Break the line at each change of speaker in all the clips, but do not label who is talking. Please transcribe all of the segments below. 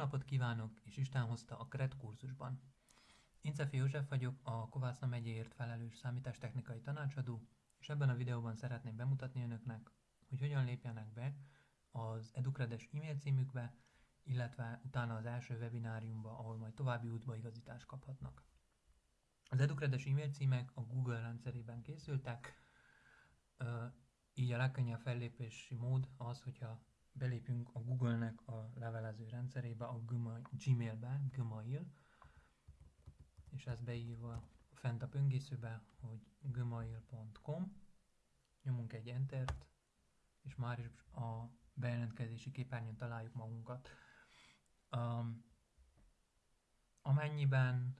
napot kívánok, és Isten hozta a KRET kurzusban. Én Cefi József vagyok, a Kovászna megyéért felelős számítástechnikai tanácsadó, és ebben a videóban szeretném bemutatni önöknek, hogy hogyan lépjenek be az Educredes e-mail címükbe, illetve utána az első webináriumba, ahol majd további útbaigazítást kaphatnak. Az Educredes e-mail címek a Google rendszerében készültek, így a legkönnyebb fellépési mód az, hogyha belépünk a Google-nek a levelező rendszerébe, a Gmail-be, Gmail, és ez beírva fent a pöngészőbe, hogy gmail.com, nyomunk egy Entert, és már is a bejelentkezési képernyőn találjuk magunkat. Um, amennyiben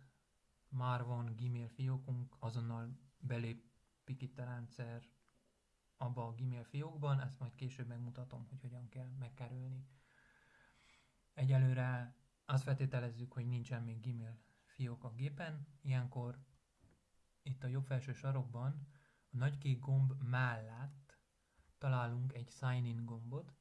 már van Gmail fiókunk, azonnal belépik itt a rendszer abba a Gmail fiókban, ezt majd később megmutatom, hogy hogyan kell megkerülni. Egyelőre azt feltételezzük, hogy nincsen még Gmail fiók a gépen, ilyenkor itt a jobb felső sarokban a nagy kék gomb mellett találunk egy Sign In gombot.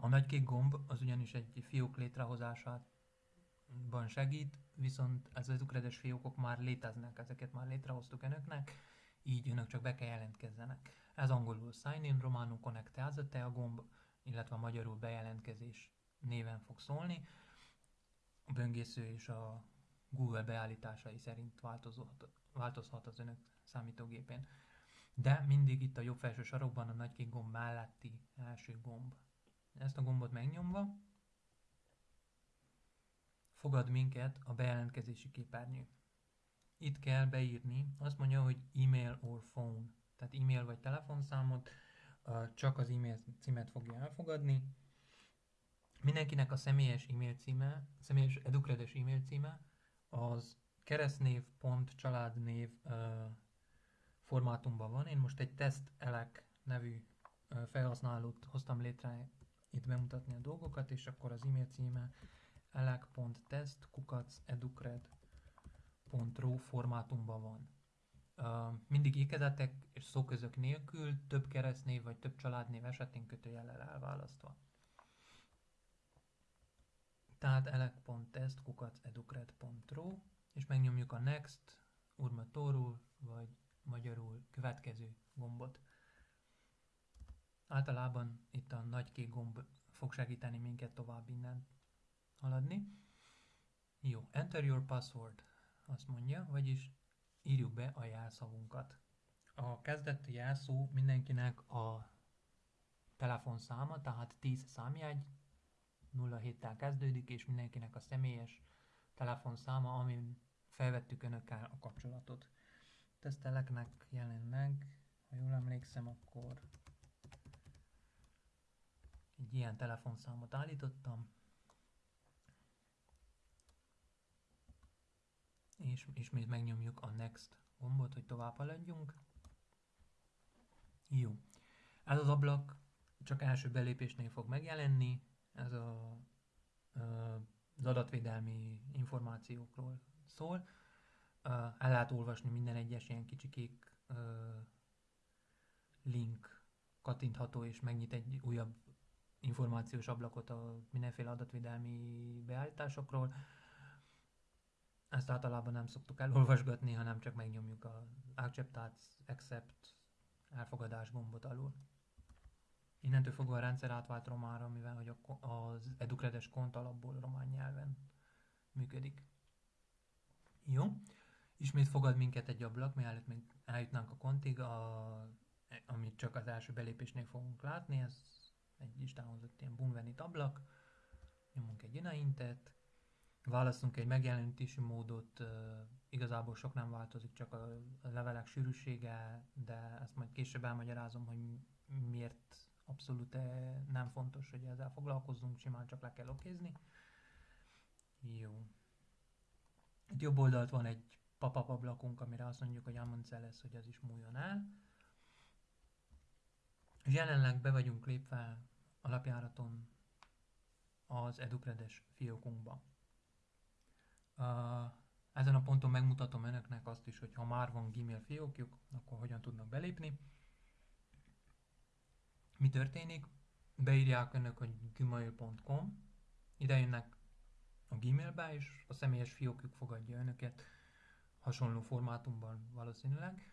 A nagy kék gomb az ugyanis egy fiók létrehozásában segít, viszont az ezukredes fiókok már léteznek, ezeket már létrehoztuk önöknek, így önök csak be kell jelentkezzenek. Ez angolul Sign In, románul Connecteazate a gomb, illetve a magyarul bejelentkezés néven fog szólni. A böngésző és a Google beállításai szerint változhat, változhat az önök számítógépén. De mindig itt a jobb felső sarokban a nagy kék gomb melletti első gomb. Ezt a gombot megnyomva fogad minket a bejelentkezési képernyő. Itt kell beírni, azt mondja, hogy email or phone, tehát e-mail vagy telefonszámot, csak az e-mail címet fogja elfogadni. Mindenkinek a személyes e-mail címe, személyes edukredes e-mail címe az keresztnév pont családnév formátumban van. Én most egy test elek nevű felhasználót hoztam létre itt bemutatni a dolgokat, és akkor az e-mail címe elek.test kukac .ro formátumban van. Mindig ékezetek és szóközök nélkül, több keresztnév vagy több családnév esetén kötőjellel elválasztva. Tehát elek.test educred.ro és megnyomjuk a Next, Urmatorul vagy magyarul következő gombot. Általában itt a nagy kék gomb fog segíteni minket tovább innen haladni. Jó, enter your password azt mondja, vagyis írjuk be a jelszavunkat. A kezdeti jelszó mindenkinek a telefonszáma, tehát 10 számjegy, 07-tel kezdődik, és mindenkinek a személyes telefonszáma, amin felvettük önökkel a kapcsolatot. Teszteleknek jelen meg, ha jól emlékszem, akkor egy ilyen telefonszámot állítottam, és ismét megnyomjuk a Next gombot, hogy tovább haladjunk. Jó. Ez az ablak csak első belépésnél fog megjelenni, ez a, az adatvédelmi információkról szól. El lehet olvasni minden egyes ilyen kicsi kék link kattintható és megnyit egy újabb információs ablakot a mindenféle adatvédelmi beállításokról. Ezt általában nem szoktuk elolvasgatni, hanem csak megnyomjuk a Accept, Accept, elfogadás gombot alul. Innentől fogva a rendszer átvált románra, mivel hogy az Educredes kont alapból román nyelven működik. Jó. Ismét fogad minket egy ablak, mielőtt még eljutnánk a kontig, a, amit csak az első belépésnél fogunk látni. Ez egy listáhozott ilyen Bunvenit ablak. Nyomunk egy inaintet, választunk egy megjelenítési módot, igazából sok nem változik, csak a levelek sűrűsége, de ezt majd később elmagyarázom, hogy miért abszolút nem fontos, hogy ezzel foglalkozzunk, simán csak le kell okézni. Jó. Itt jobb oldalt van egy pop-up ablakunk, amire azt mondjuk, hogy Amunceles, hogy az is múljon el. És jelenleg be vagyunk lépve alapjáraton az Educredes fiókunkba. Ezen a ponton megmutatom önöknek azt is, hogy ha már van Gmail fiókjuk, akkor hogyan tudnak belépni. Mi történik? beírják önök, hogy gmail.com, ide jönnek a Gmailbe, és a személyes fiókjuk fogadja önöket hasonló formátumban valószínűleg.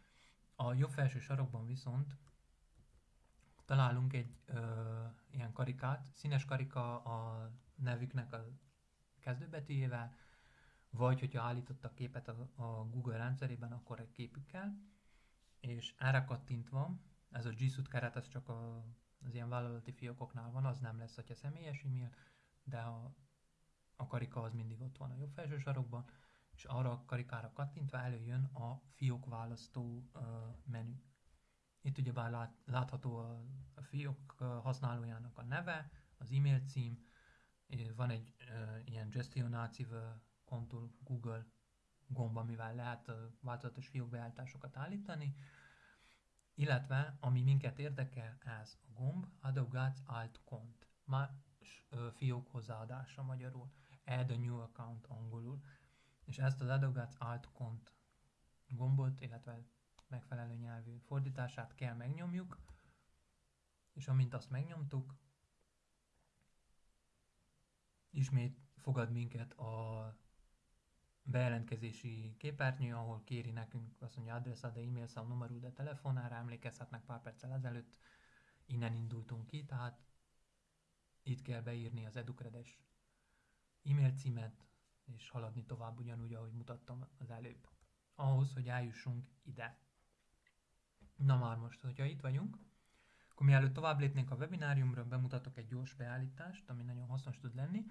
A jobb felső sarokban viszont találunk egy ö, ilyen karikát, színes karika a nevüknek a kezdőbetűjével, vagy hogyha állítottak képet a, a Google rendszerében, akkor egy képükkel, és erre kattintva, ez a G Suite keret, ez csak a, az ilyen vállalati fiókoknál van, az nem lesz, hogyha személyes e-mail, de a, a karika az mindig ott van a jobb felső sarokban, és arra a karikára kattintva előjön a fiók választó uh, menü. Itt ugyebár lát, látható a, a fiók használójának a neve, az e-mail cím, van egy uh, ilyen gestionácive kontul Google gomb, amivel lehet változatos fiókbeállításokat állítani, illetve ami minket érdekel, ez a gomb Adobe Alt Cont, más fiók hozzáadása magyarul, Add a New Account angolul, és ezt az Adobe Alt Cont gombot, illetve megfelelő nyelvű fordítását kell megnyomjuk, és amint azt megnyomtuk, ismét fogad minket a bejelentkezési képernyő, ahol kéri nekünk azt mondja adressa, de e-mail szám, numerú, de telefonára, emlékezhetnek pár perccel ezelőtt, innen indultunk ki, tehát itt kell beírni az Educredes e-mail címet, és haladni tovább ugyanúgy, ahogy mutattam az előbb. Ahhoz, hogy eljussunk ide. Na már most, hogyha itt vagyunk, akkor mielőtt tovább lépnénk a webináriumra, bemutatok egy gyors beállítást, ami nagyon hasznos tud lenni.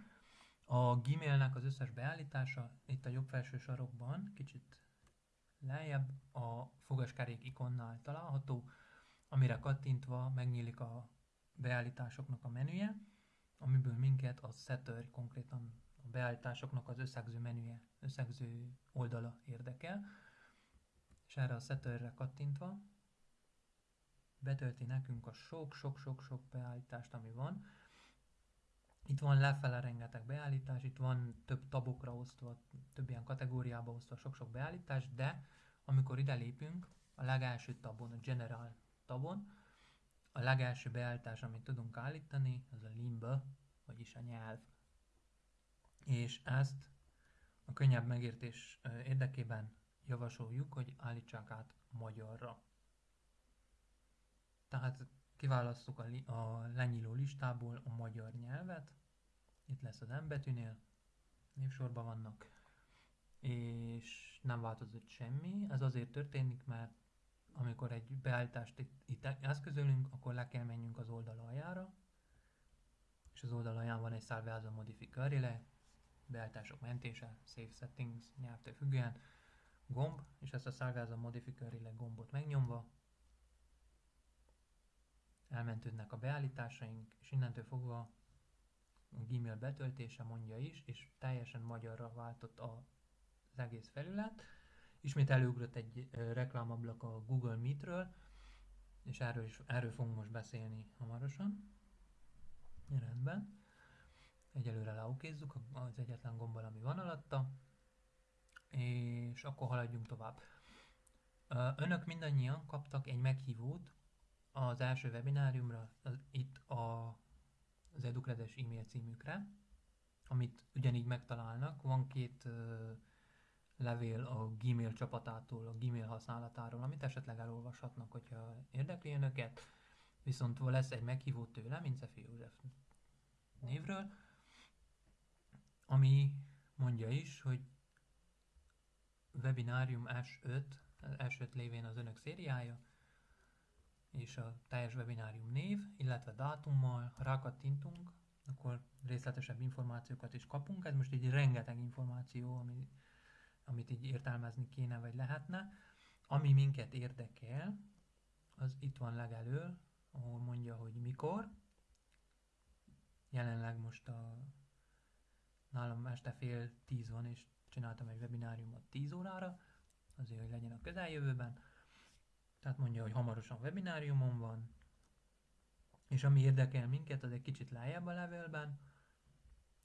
A Gmailnek az összes beállítása itt a jobb felső sarokban, kicsit lejjebb a fogaskerék ikonnál található, amire kattintva megnyílik a beállításoknak a menüje, amiből minket a setter, konkrétan a beállításoknak az összegző menüje, összegző oldala érdekel, és erre a setterre kattintva betölti nekünk a sok-sok-sok-sok beállítást, ami van. Itt van lefele rengeteg beállítás, itt van több tabokra osztva, több ilyen kategóriába osztva sok-sok beállítás, de amikor ide lépünk, a legelső tabon, a General tabon, a legelső beállítás, amit tudunk állítani, az a limba, vagyis a nyelv. És ezt a könnyebb megértés érdekében javasoljuk, hogy állítsák át magyarra. Tehát kiválasztjuk a, li- a lenyíló listából a magyar nyelvet, itt lesz az M betűnél, névsorban vannak, és nem változott semmi. Ez azért történik, mert amikor egy beállítást itt, itt eszközölünk, akkor le kell menjünk az oldal aljára, és az oldal alján van egy Salveazza Modificare beállítások mentése, Save Settings, nyelvtől függően, gomb, és ezt a Salveazza Modificare gombot megnyomva elmentődnek a beállításaink, és innentől fogva a Gmail betöltése mondja is, és teljesen magyarra váltott az egész felület. Ismét előugrott egy reklámablak a Google Meet-ről, és erről, is, erről fogunk most beszélni hamarosan. Rendben. Egyelőre leokézzük az egyetlen gombbal, ami van alatta, és akkor haladjunk tovább. Önök mindannyian kaptak egy meghívót az első webináriumra, az, itt a, az Educredes e-mail címükre, amit ugyanígy megtalálnak. Van két uh, levél a Gmail csapatától, a Gmail használatáról, amit esetleg elolvashatnak, hogyha érdekli önöket. Viszont lesz egy meghívó tőle, Mincefi József névről, ami mondja is, hogy webinárium S5, S5 lévén az önök szériája, és a teljes webinárium név, illetve dátummal, rákattintunk, akkor részletesebb információkat is kapunk. Ez most így rengeteg információ, ami, amit így értelmezni kéne, vagy lehetne. Ami minket érdekel, az itt van legelől, ahol mondja, hogy mikor. Jelenleg most a nálam este fél tíz van, és csináltam egy webináriumot 10 órára, azért, hogy legyen a közeljövőben tehát mondja, hogy hamarosan webináriumon van, és ami érdekel minket, az egy kicsit lejjebb a levelben,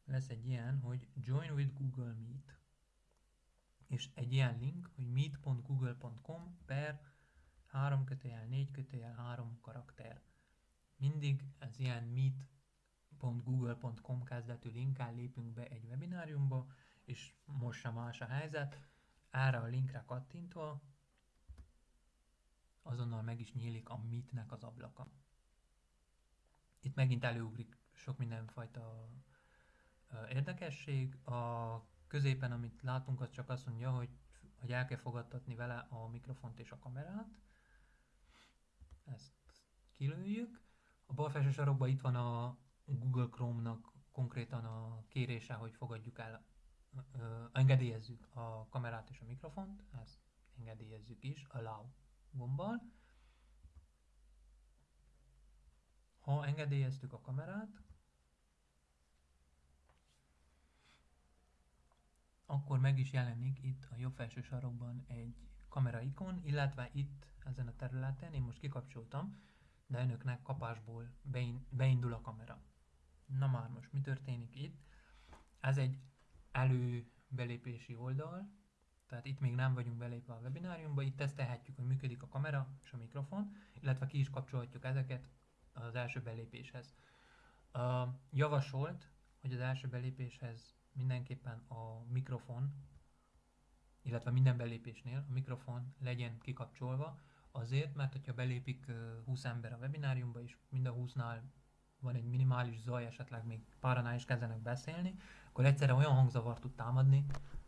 lesz egy ilyen, hogy Join with Google Meet, és egy ilyen link, hogy meet.google.com per 3 kötőjel 4 kötőjel 3 karakter. mindig ez ilyen meet.google.com kezdetű linkkel lépünk be egy webináriumba, és most sem más a helyzet. Erre a linkre kattintva azonnal meg is nyílik a Meetnek az ablaka. Itt megint előugrik sok mindenfajta érdekesség. A középen, amit látunk, az csak azt mondja, hogy, hogy el kell fogadtatni vele a mikrofont és a kamerát. Ezt kilőjük. A bal felső sarokban itt van a Google Chrome-nak konkrétan a kérése, hogy fogadjuk el, ö, engedélyezzük a kamerát és a mikrofont, ezt engedélyezzük is, allow gombbal. Ha engedélyeztük a kamerát, akkor meg is jelenik itt a jobb felső sarokban egy kamera ikon, illetve itt ezen a területen, én most kikapcsoltam, de önöknek kapásból beindul a kamera. Na már most mi történik itt? Ez egy előbelépési oldal, tehát itt még nem vagyunk belépve a webináriumba, itt tesztelhetjük, hogy működik a kamera és a mikrofon, illetve ki is kapcsolhatjuk ezeket az első belépéshez. Uh, javasolt, hogy az első belépéshez mindenképpen a mikrofon, illetve minden belépésnél a mikrofon legyen kikapcsolva, azért, mert hogyha belépik 20 ember a webináriumba, és mind a 20-nál van egy minimális zaj, esetleg még páranál is kezdenek beszélni, akkor egyszerre olyan hangzavar tud támadni,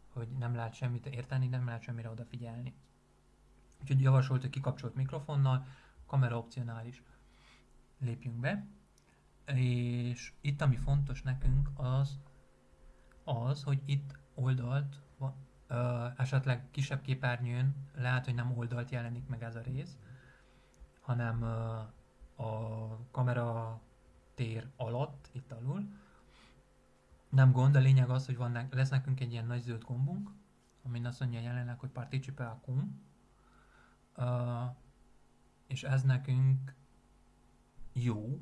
hogy nem lehet semmit érteni, nem lehet semmire odafigyelni. Úgyhogy javasolt, hogy kikapcsolt mikrofonnal, kamera opcionális. Lépjünk be. És itt ami fontos nekünk az, az, hogy itt oldalt, ö, esetleg kisebb képernyőn lehet, hogy nem oldalt jelenik meg ez a rész, hanem ö, a kamera tér alatt, itt alul. Nem gond, a lényeg az, hogy van, lesz nekünk egy ilyen nagy zöld gombunk, amin azt mondja jelenleg, hogy Participate cum, uh, és ez nekünk jó,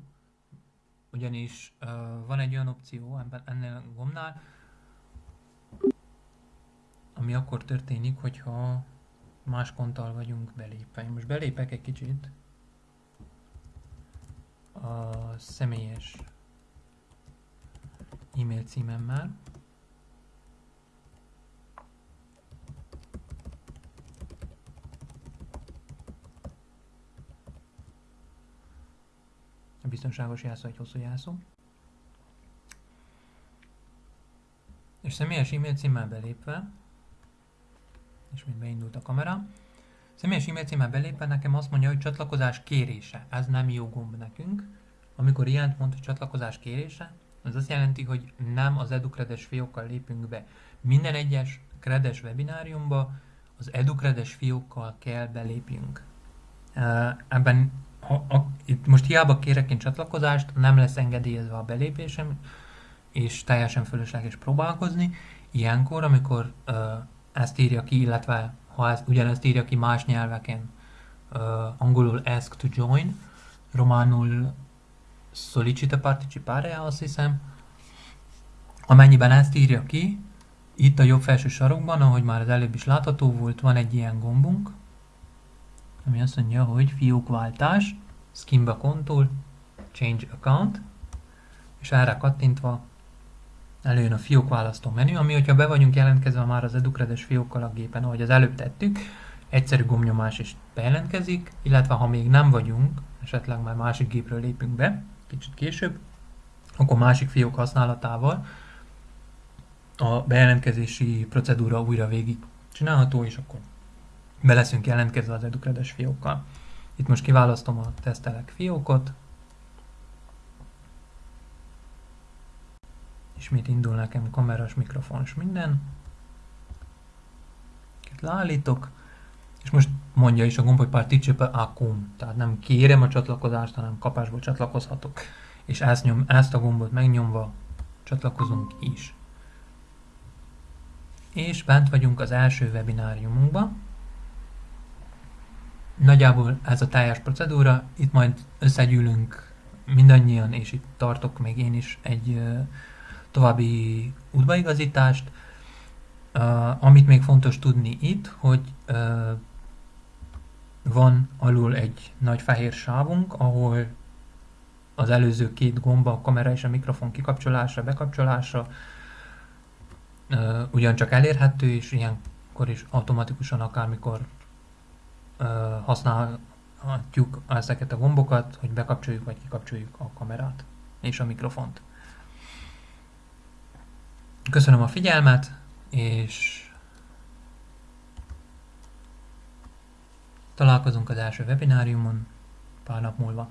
ugyanis uh, van egy olyan opció ebben, ennél a gombnál, ami akkor történik, hogyha más konttal vagyunk belépve. Én most belépek egy kicsit a személyes e-mail címemmel. Biztonságos jelszó egy hosszú jelszó. És személyes e-mail címmel belépve és még beindult a kamera. Személyes e-mail címmel belépve nekem azt mondja, hogy csatlakozás kérése. Ez nem jó gomb nekünk. Amikor ilyent mond, hogy csatlakozás kérése, az azt jelenti, hogy nem az EduCredes fiókkal lépünk be. Minden egyes kredes webináriumba az EduCredes fiókkal kell belépjünk. Ebben ha, a, itt most hiába kérek én csatlakozást, nem lesz engedélyezve a belépésem, és teljesen fölösleges próbálkozni. Ilyenkor, amikor uh, ezt írja ki, illetve ha ezt, ugyanezt írja ki más nyelveken, uh, angolul ask to join, románul solicita participare, azt hiszem. Amennyiben ezt írja ki, itt a jobb felső sarokban, ahogy már az előbb is látható volt, van egy ilyen gombunk, ami azt mondja, hogy fiókváltás, Skimba kontól, change account, és erre kattintva előjön a fiók választó menü, ami, hogyha be vagyunk jelentkezve már az Educredes fiókkal a gépen, ahogy az előbb tettük, egyszerű gomnyomás is bejelentkezik, illetve ha még nem vagyunk, esetleg már másik gépről lépünk be, kicsit később, akkor másik fiók használatával a bejelentkezési procedúra újra végig csinálható, és akkor be leszünk jelentkezve az Educredes fiókkal. Itt most kiválasztom a tesztelek fiókot, Ismét indul nekem kameras, mikrofonos minden. Itt leállítok, és most mondja is a gomb, hogy participe acum, tehát nem kérem a csatlakozást, hanem kapásból csatlakozhatok. És ezt, nyom, ezt a gombot megnyomva csatlakozunk is. És bent vagyunk az első webináriumunkban. Nagyjából ez a teljes procedúra, itt majd összegyűlünk mindannyian, és itt tartok még én is egy további útbaigazítást. Amit még fontos tudni itt, hogy van alul egy nagy fehér sávunk, ahol az előző két gomba, a kamera és a mikrofon kikapcsolása, bekapcsolása ugyancsak elérhető, és ilyenkor is automatikusan akármikor használhatjuk ezeket a gombokat, hogy bekapcsoljuk vagy kikapcsoljuk a kamerát és a mikrofont. Köszönöm a figyelmet, és találkozunk az első webináriumon pár nap múlva.